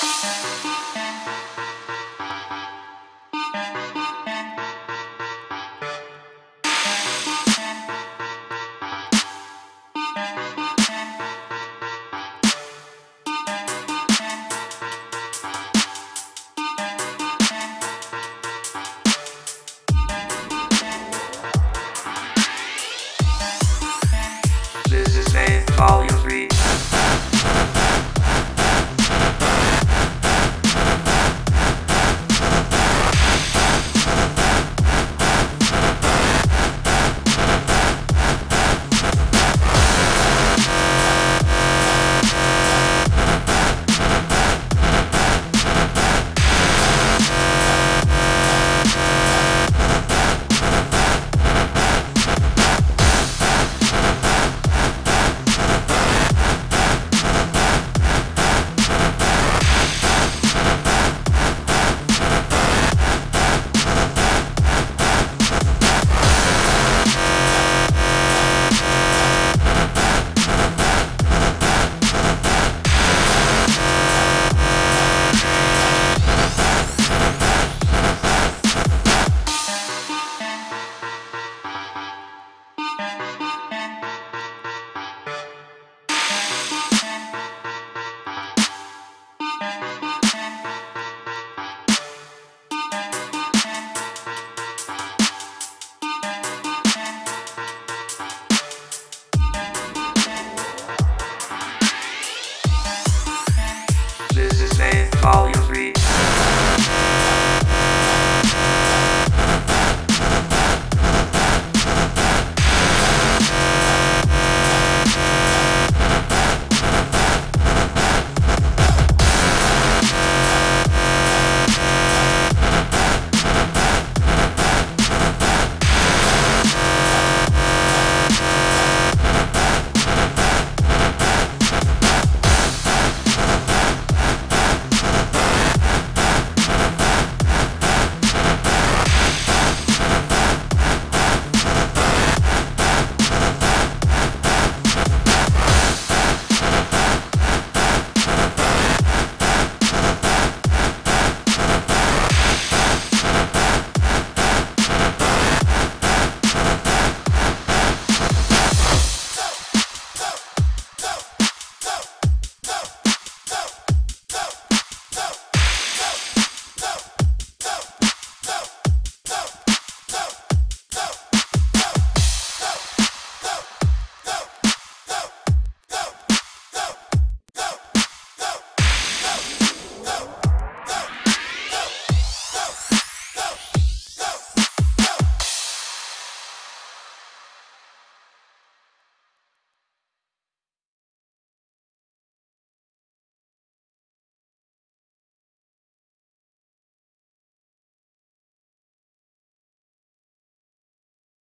えっ? all